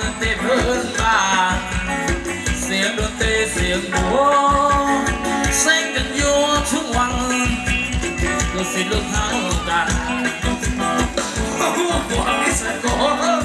còn tê hơn bà riêng đôi tê xiềng búa, xanh cần vô xuống hoàng tôi xin lúc hao cả Hãy subscribe cho kênh Ghiền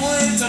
would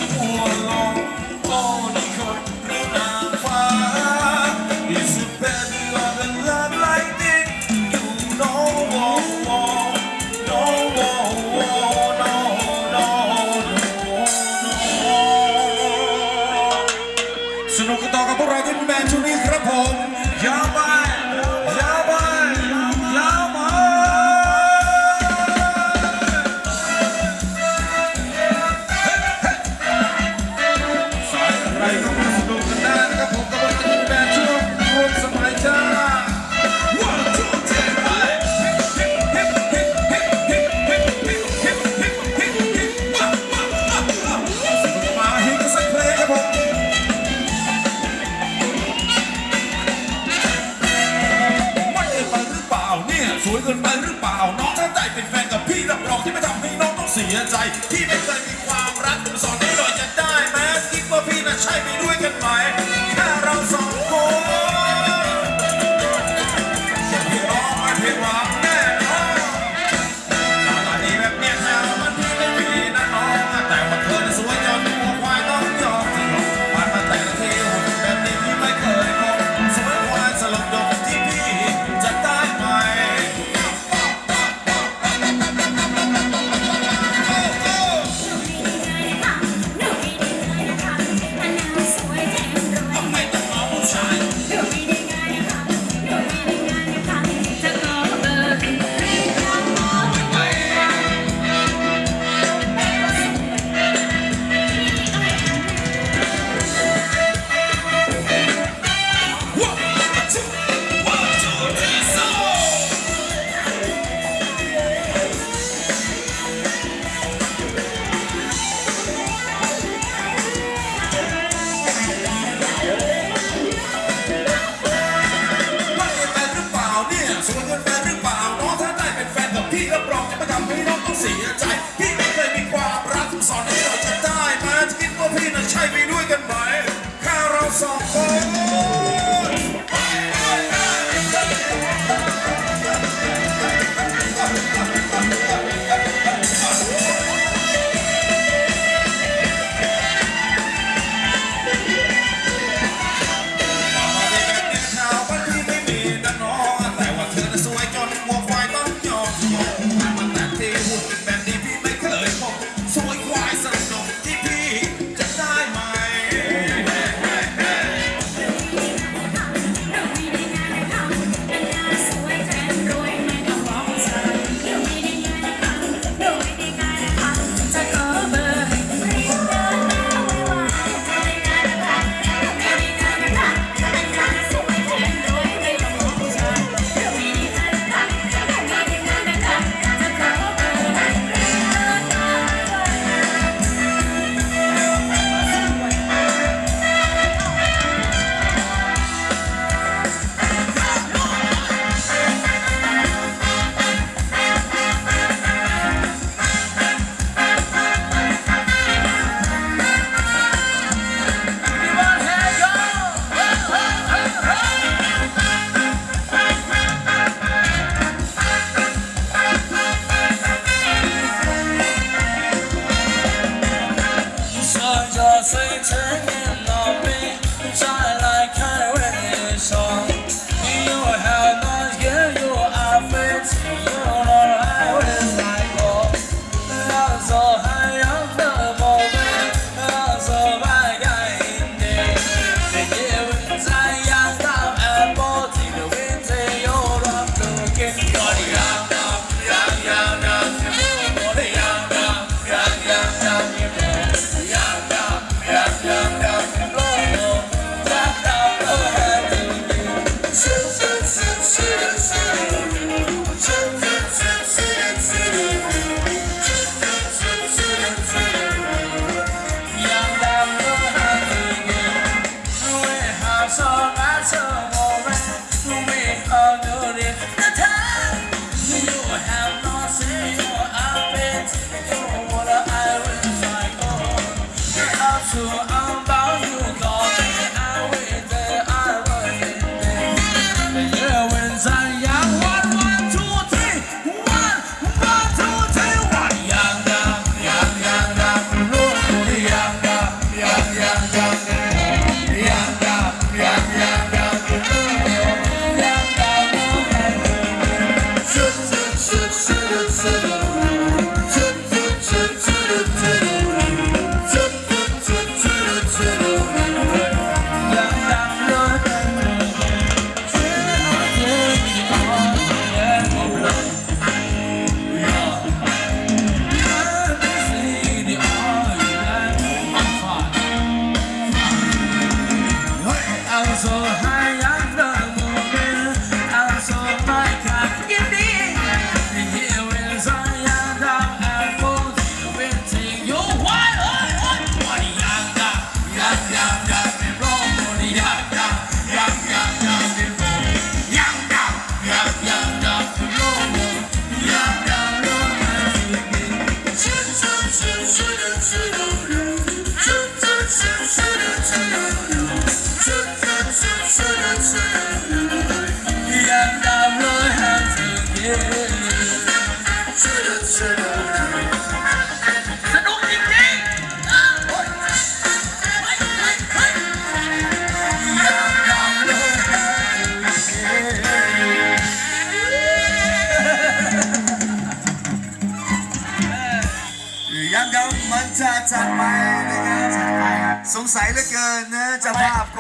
สัยเหลือเกินนะเจ้าภาพ